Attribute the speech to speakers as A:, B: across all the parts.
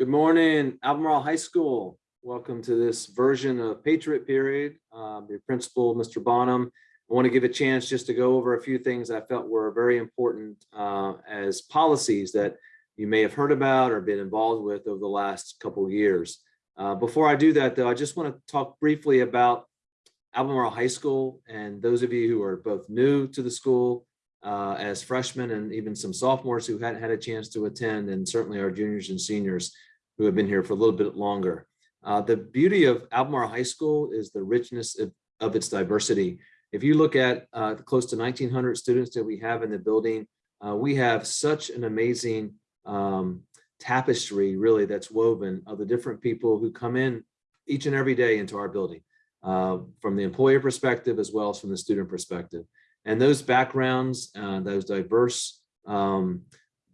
A: Good morning, Albemarle High School. Welcome to this version of Patriot Period. Um, Your principal, Mr. Bonham. I want to give a chance just to go over a few things I felt were very important uh, as policies that you may have heard about or been involved with over the last couple of years. Uh, Before I do that, though, I just want to talk briefly about Albemarle High School and those of you who are both new to the school uh, as freshmen and even some sophomores who hadn't had a chance to attend and certainly our juniors and seniors who have been here for a little bit longer. Uh, the beauty of Albemarle High School is the richness of, of its diversity. If you look at uh, close to 1900 students that we have in the building, uh, we have such an amazing um, tapestry really that's woven of the different people who come in each and every day into our building uh, from the employer perspective as well as from the student perspective. And those backgrounds, uh, those diverse, um,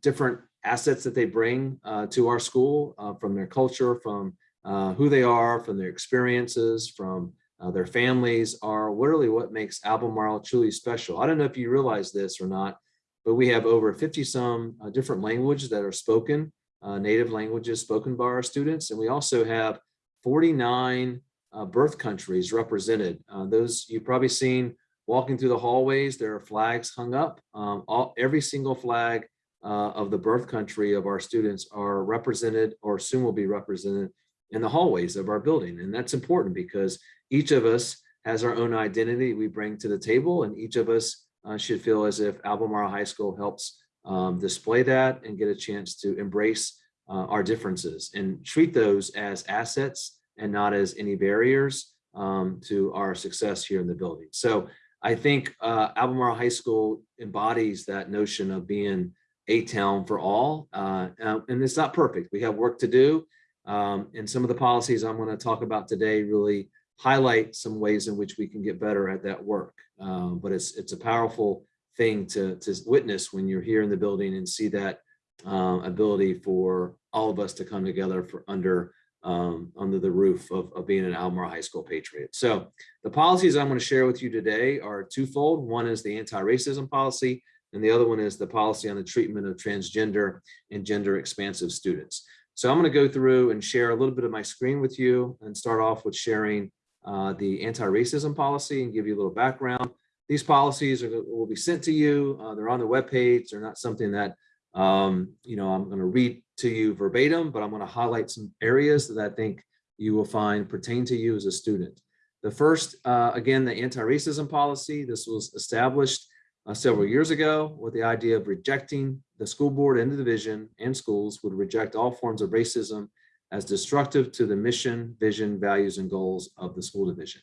A: different assets that they bring uh, to our school uh, from their culture, from uh, who they are, from their experiences, from uh, their families are literally what makes Albemarle truly special. I don't know if you realize this or not, but we have over 50 some uh, different languages that are spoken, uh, native languages spoken by our students. And we also have 49 birth countries represented. those you've probably seen walking through the hallways, there are flags hung up. Um, all, every single flag uh, of the birth country of our students are represented or soon will be represented in the hallways of our building. And that's important because each of us has our own identity we bring to the table and each of us uh, should feel as if Albemarle High School helps um, display that and get a chance to embrace uh, our differences and treat those as assets and not as any barriers um, to our success here in the building. So I think uh, Albemarle High School embodies that notion of being a town for all. Uh, and it's not perfect. We have work to do. Um, and some of the policies I'm going to talk about today really highlight some ways in which we can get better at that work. Um, but it's it's a powerful thing to, to witness when you're here in the building and see that um, ability for all of us to come together for under um, under the roof of, of being an Albemarle High School Patriot. So the policies I'm going to share with you today are twofold. One is the anti-racism policy, and the other one is the policy on the treatment of transgender and gender expansive students. So I'm going to go through and share a little bit of my screen with you and start off with sharing uh, the anti-racism policy and give you a little background. These policies are, will be sent to you. Uh, they're on the webpage. They're not something that um, you know, I'm going to read to you verbatim, but I'm going to highlight some areas that I think you will find pertain to you as a student. The first, uh, again, the anti-racism policy. This was established uh, several years ago with the idea of rejecting the school board and the division and schools would reject all forms of racism as destructive to the mission, vision, values, and goals of the school division.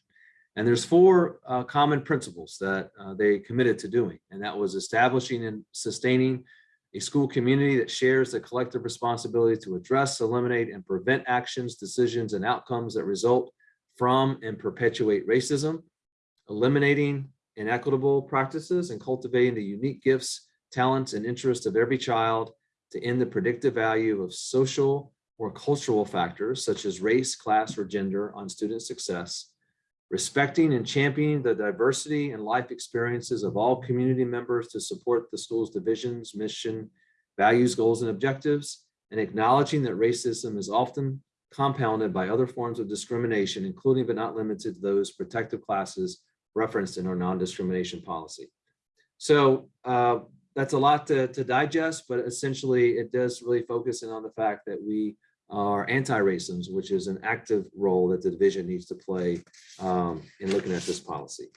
A: And there's four uh, common principles that uh, they committed to doing, and that was establishing and sustaining a school community that shares the collective responsibility to address, eliminate, and prevent actions, decisions, and outcomes that result from and perpetuate racism, eliminating inequitable practices and cultivating the unique gifts, talents, and interests of every child to end the predictive value of social or cultural factors such as race, class, or gender on student success, respecting and championing the diversity and life experiences of all community members to support the school's divisions, mission, values, goals, and objectives, and acknowledging that racism is often compounded by other forms of discrimination, including but not limited to those protective classes referenced in our non-discrimination policy. So uh, that's a lot to, to digest, but essentially it does really focus in on the fact that we are anti-racism, which is an active role that the division needs to play um, in looking at this policy.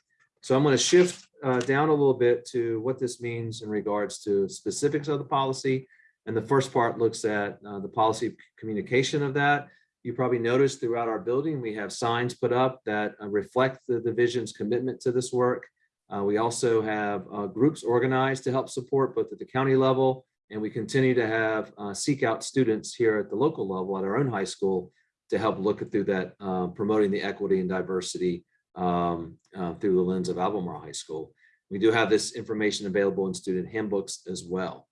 A: So I'm going to shift uh, down a little bit to what this means in regards to specifics of the policy. And the first part looks at uh, the policy communication of that. You probably noticed throughout our building, we have signs put up that uh, reflect the division's commitment to this work. Uh, we also have uh, groups organized to help support both at the county level and we continue to have uh, seek out students here at the local level at our own high school to help look through that, uh, promoting the equity and diversity um, uh, through the lens of Albemarle High School. We do have this information available in student handbooks as well.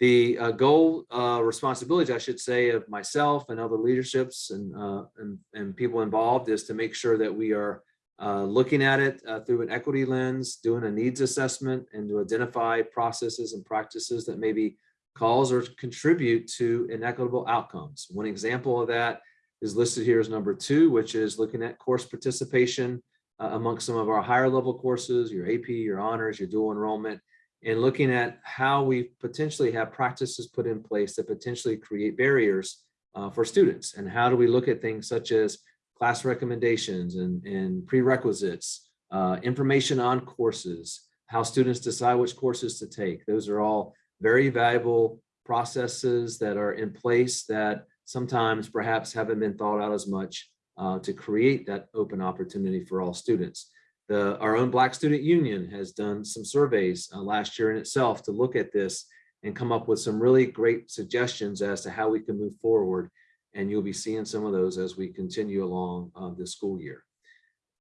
A: The uh, goal, uh, responsibilities, I should say, of myself and other leaderships and, uh, and, and people involved is to make sure that we are uh, looking at it uh, through an equity lens, doing a needs assessment and to identify processes and practices that maybe cause or contribute to inequitable outcomes. One example of that is listed here as number two, which is looking at course participation uh, amongst some of our higher level courses, your AP, your honors, your dual enrollment, and looking at how we potentially have practices put in place that potentially create barriers uh, for students. And how do we look at things such as class recommendations and, and prerequisites, uh, information on courses, how students decide which courses to take. Those are all very valuable processes that are in place that sometimes perhaps haven't been thought out as much uh, to create that open opportunity for all students. The, our own Black Student Union has done some surveys uh, last year in itself to look at this and come up with some really great suggestions as to how we can move forward. And you'll be seeing some of those as we continue along uh, this school year.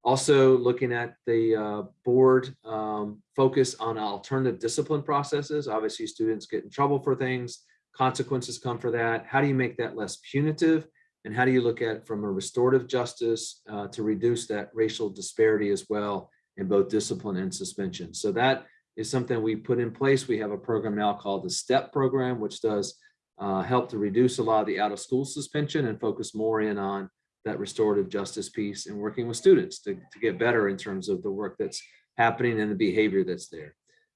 A: Also looking at the uh, board um, focus on alternative discipline processes. Obviously students get in trouble for things, consequences come for that. How do you make that less punitive? And how do you look at it from a restorative justice uh, to reduce that racial disparity as well in both discipline and suspension? So that is something we put in place. We have a program now called the STEP program, which does uh, help to reduce a lot of the out of school suspension and focus more in on that restorative justice piece and working with students to, to get better in terms of the work that's happening and the behavior that's there.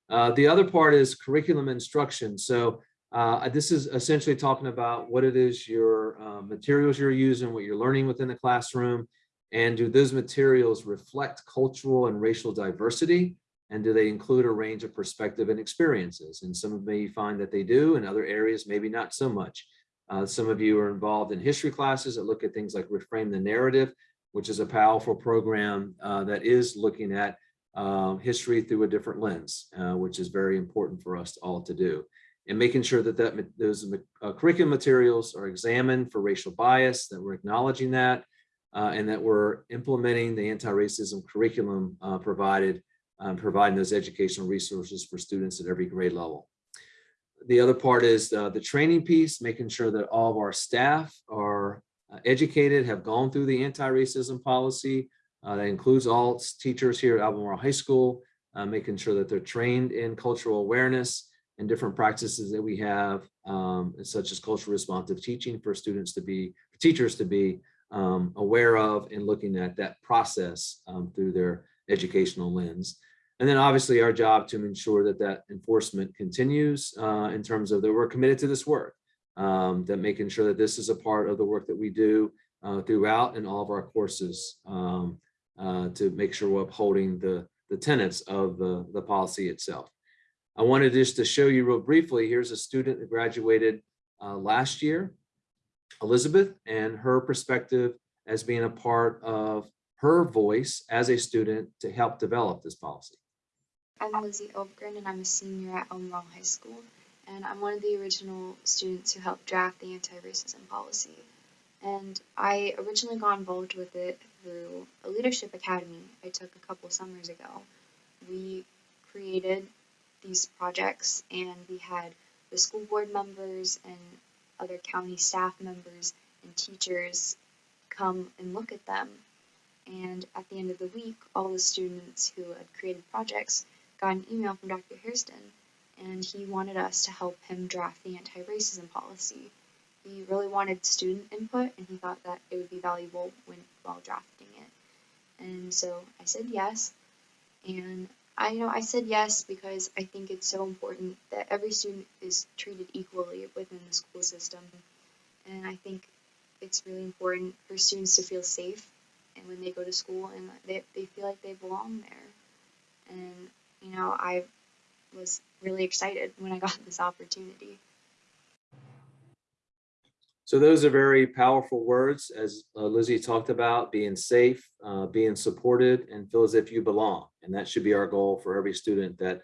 A: Uh, the other part is curriculum instruction. So uh, this is essentially talking about what it is your uh, materials you're using, what you're learning within the classroom, and do those materials reflect cultural and racial diversity? And do they include a range of perspective and experiences? And some of you find that they do, in other areas, maybe not so much. Uh, some of you are involved in history classes that look at things like Reframe the Narrative, which is a powerful program uh, that is looking at uh, history through a different lens, uh, which is very important for us all to do. And making sure that, that those uh, curriculum materials are examined for racial bias, that we're acknowledging that, uh, and that we're implementing the anti-racism curriculum provided, um, providing those educational resources for students at every grade level the other part is uh, the training piece, making sure that all of our staff are uh, educated, have gone through the anti-racism policy. Uh, that includes all teachers here at Albemarle High School, uh, making sure that they're trained in cultural awareness and different practices that we have, um, such as cultural responsive teaching for students to be, for teachers to be um, aware of and looking at that process um, through their educational lens. And then obviously our job to ensure that that enforcement continues uh, in terms of that we're committed to this work, um, that making sure that this is a part of the work that we do uh, throughout in all of our courses um, uh, to make sure we're upholding the, the tenets of the, the policy itself. I wanted just to show you real briefly, here's a student that graduated uh, last year, Elizabeth, and her perspective as being a part of her voice as a student to help develop this policy.
B: I'm Lizzie Overgren and I'm a senior at Albemarle High School and I'm one of the original students who helped draft the anti-racism policy. And I originally got involved with it through a leadership academy I took a couple summers ago. We created these projects and we had the school board members and other county staff members and teachers come and look at them. And at the end of the week, all the students who had created projects got an email from Dr. Hairston, and he wanted us to help him draft the anti-racism policy. He really wanted student input, and he thought that it would be valuable when while drafting it. And so I said yes, and I you know I said yes because I think it's so important that every student is treated equally within the school system, and I think it's really important for students to feel safe and when they go to school and they, they feel like they belong there. And you know, I was really excited when I got this opportunity.
A: So those are very powerful words, as uh, Lizzie talked about, being safe, uh, being supported, and feel as if you belong. And that should be our goal for every student that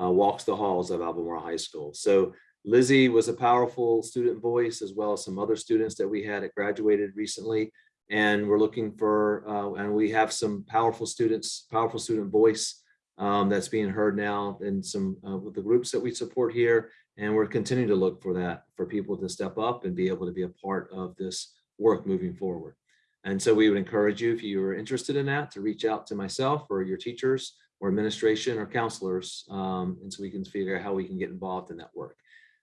A: uh, walks the halls of Albemarle High School. So Lizzie was a powerful student voice, as well as some other students that we had that graduated recently. And we're looking for, uh, and we have some powerful students, powerful student voice um, that's being heard now in some uh, with the groups that we support here. And we're continuing to look for that for people to step up and be able to be a part of this work moving forward. And so we would encourage you, if you are interested in that, to reach out to myself or your teachers or administration or counselors. Um, and so we can figure out how we can get involved in that work.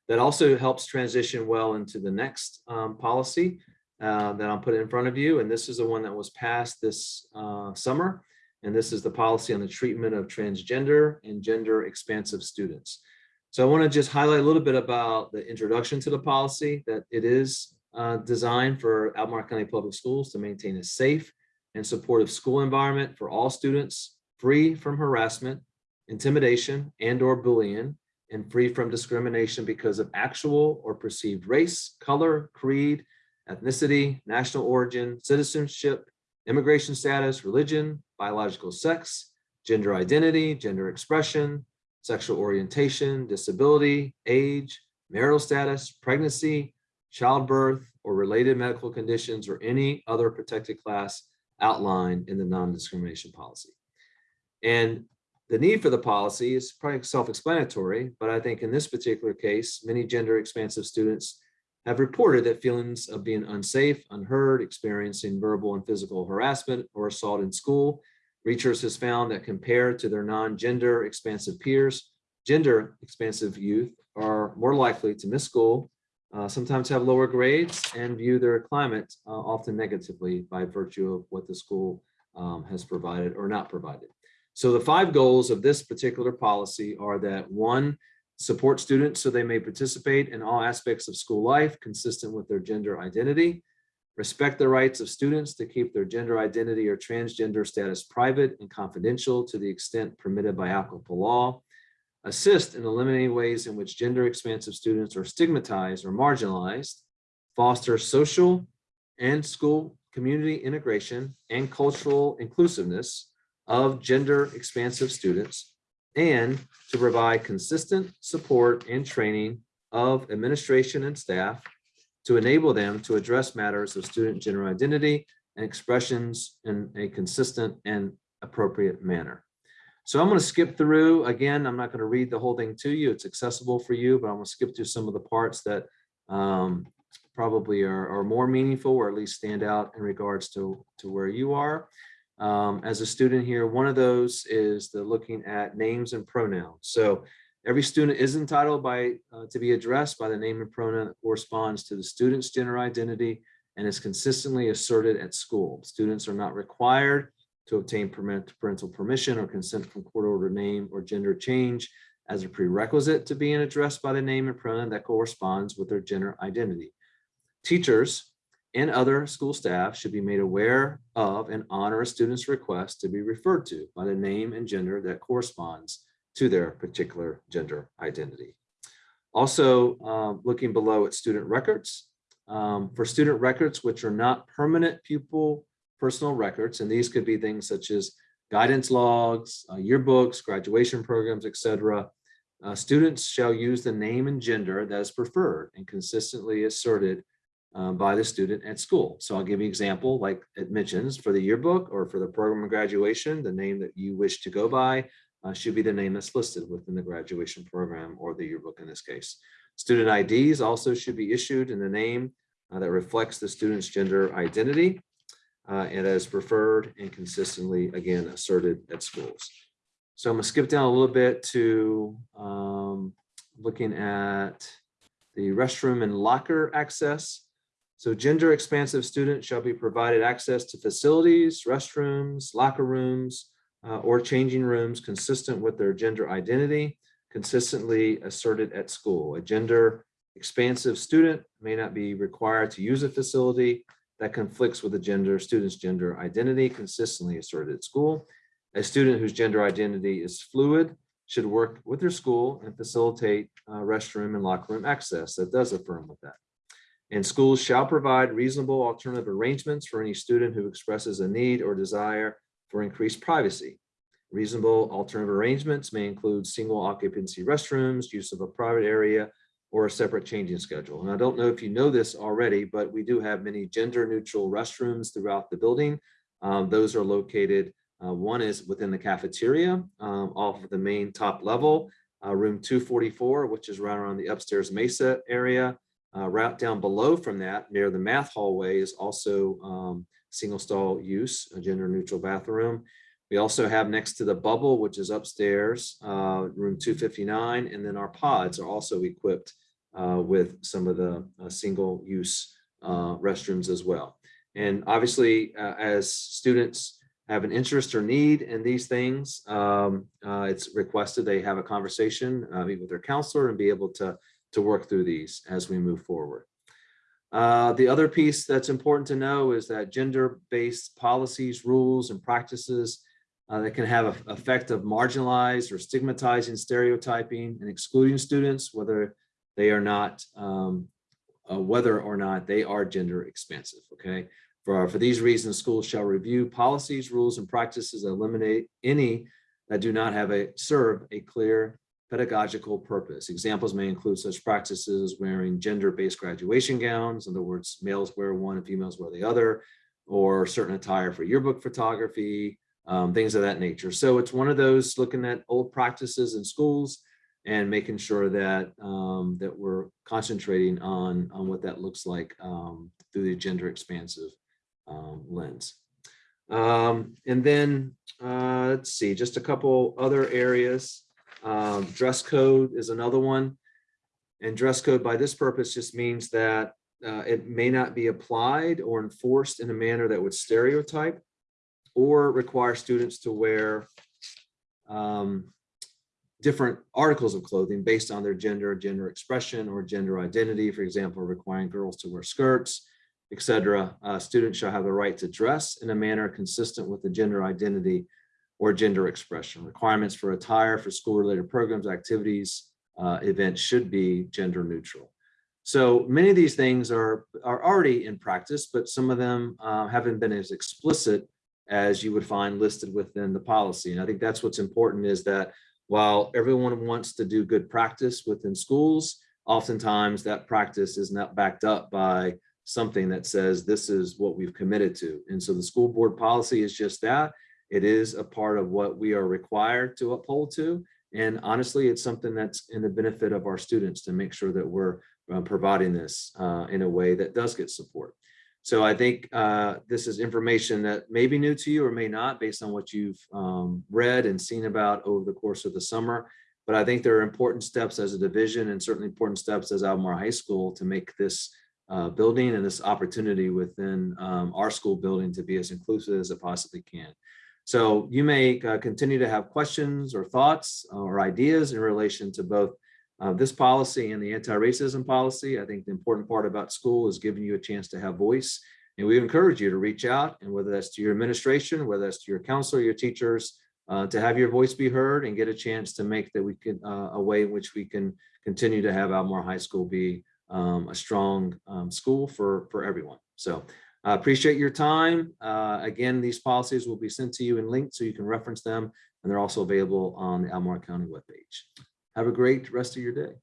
A: That also helps transition well into the next um, policy uh, that I'll put in front of you. And this is the one that was passed this uh, summer. And this is the policy on the treatment of transgender and gender expansive students. So I want to just highlight a little bit about the introduction to the policy that it is uh, designed for Albemarle County Public Schools to maintain a safe and supportive school environment for all students, free from harassment, intimidation, and or bullying, and free from discrimination because of actual or perceived race, color, creed, ethnicity, national origin, citizenship, immigration status, religion, biological sex, gender identity, gender expression, sexual orientation, disability, age, marital status, pregnancy, childbirth, or related medical conditions, or any other protected class outlined in the non-discrimination policy. And the need for the policy is probably self-explanatory, but I think in this particular case, many gender expansive students have reported that feelings of being unsafe, unheard, experiencing verbal and physical harassment or assault in school. Research has found that compared to their non-gender expansive peers, gender expansive youth are more likely to miss school, uh, sometimes have lower grades and view their climate uh, often negatively by virtue of what the school um, has provided or not provided. So the five goals of this particular policy are that one, support students so they may participate in all aspects of school life consistent with their gender identity, respect the rights of students to keep their gender identity or transgender status private and confidential to the extent permitted by applicable law, assist in eliminating ways in which gender expansive students are stigmatized or marginalized, foster social and school community integration and cultural inclusiveness of gender expansive students, and to provide consistent support and training of administration and staff to enable them to address matters of student gender identity and expressions in a consistent and appropriate manner. So I'm going to skip through, again, I'm not going to read the whole thing to you. It's accessible for you, but I'm going to skip through some of the parts that um, probably are, are more meaningful or at least stand out in regards to, to where you are. Um, as a student here, one of those is the looking at names and pronouns. So every student is entitled by uh, to be addressed by the name and pronoun that corresponds to the student's gender identity and is consistently asserted at school. Students are not required to obtain parental permission or consent from court order name or gender change as a prerequisite to being addressed by the name and pronoun that corresponds with their gender identity. Teachers and other school staff should be made aware of and honor a student's request to be referred to by the name and gender that corresponds to their particular gender identity. Also, um, looking below at student records. Um, for student records, which are not permanent pupil personal records, and these could be things such as guidance logs, uh, yearbooks, graduation programs, etc. Uh, students shall use the name and gender that is preferred and consistently asserted uh, by the student at school. So I'll give you an example, like it mentions for the yearbook or for the program of graduation, the name that you wish to go by uh, should be the name that's listed within the graduation program or the yearbook in this case. Student IDs also should be issued in the name uh, that reflects the student's gender identity uh, and as preferred and consistently, again, asserted at schools. So I'm gonna skip down a little bit to um, looking at the restroom and locker access. So gender expansive students shall be provided access to facilities, restrooms, locker rooms, uh, or changing rooms consistent with their gender identity, consistently asserted at school. A gender expansive student may not be required to use a facility that conflicts with the gender student's gender identity consistently asserted at school. A student whose gender identity is fluid should work with their school and facilitate uh, restroom and locker room access that does affirm with that. And schools shall provide reasonable alternative arrangements for any student who expresses a need or desire for increased privacy. Reasonable alternative arrangements may include single occupancy restrooms, use of a private area, or a separate changing schedule. And I don't know if you know this already, but we do have many gender neutral restrooms throughout the building. Um, those are located, uh, one is within the cafeteria um, off of the main top level, uh, room 244, which is right around the upstairs mesa area. Uh, right down below from that, near the math hallway is also um, single stall use, a gender neutral bathroom. We also have next to the bubble, which is upstairs, uh, room 259, and then our pods are also equipped uh, with some of the uh, single-use uh, restrooms as well. And obviously, uh, as students have an interest or need in these things, um, it's requested they have a conversation, meet with their counselor and be able to, to work through these as we move forward. Uh, the other piece that's important to know is that gender-based policies, rules, and practices uh, that can have an effect of marginalized or stigmatizing stereotyping and excluding students, whether they are not, um, uh, whether or not they are gender expansive, okay? For, for these reasons, schools shall review policies, rules, and practices that eliminate any that do not have a, serve a clear pedagogical purpose. Examples may include such practices as wearing gender-based graduation gowns, in other words, males wear one and females wear the other, or certain attire for yearbook photography, um, things of that nature. So it's one of those looking at old practices in schools and making sure that um, that we're concentrating on on what that looks like um, through the gender expansive um, lens. Um, and then uh, let's see, just a couple other areas. Um, dress code is another one. And dress code by this purpose just means that uh, it may not be applied or enforced in a manner that would stereotype or require students to wear um, different articles of clothing based on their gender, gender expression, or gender identity. For example, requiring girls to wear skirts, etc. Uh, students shall have the right to dress in a manner consistent with the gender identity or gender expression. Requirements for attire for school-related programs, activities, uh, events should be gender neutral. So many of these things are, are already in practice, but some of them uh, haven't been as explicit as you would find listed within the policy. And I think that's what's important is that while everyone wants to do good practice within schools, oftentimes that practice is not backed up by something that says this is what we've committed to. And so the school board policy is just that. It is a part of what we are required to uphold to. And honestly, it's something that's in the benefit of our students to make sure that we're uh, providing this uh, in a way that does get support. So I think uh, this is information that may be new to you or may not based on what you've um, read and seen about over the course of the summer. But I think there are important steps as a division and certainly important steps as Albemarle High School to make this uh, building and this opportunity within um, our school building to be as inclusive as it possibly can. So you may uh, continue to have questions or thoughts or ideas in relation to both uh, this policy and the anti-racism policy. I think the important part about school is giving you a chance to have voice. And we encourage you to reach out and whether that's to your administration, whether that's to your counselor, your teachers, uh, to have your voice be heard and get a chance to make that we can uh, a way in which we can continue to have Albemarle High School be um, a strong um, school for, for everyone. So I appreciate your time. Uh, again, these policies will be sent to you and linked so you can reference them. And they're also available on the Albemarle County webpage. Have a great rest of your day.